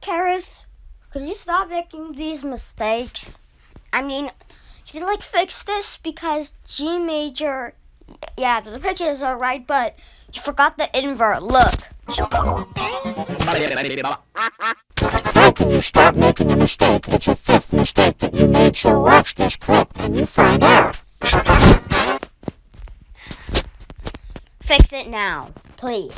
Karis, could you stop making these mistakes? I mean, you like fix this because G major, yeah, the pitches are right, but you forgot the invert. Look. How can you stop making a mistake? It's a fifth mistake that you made, so watch this clip and you find out. Fix it now, please.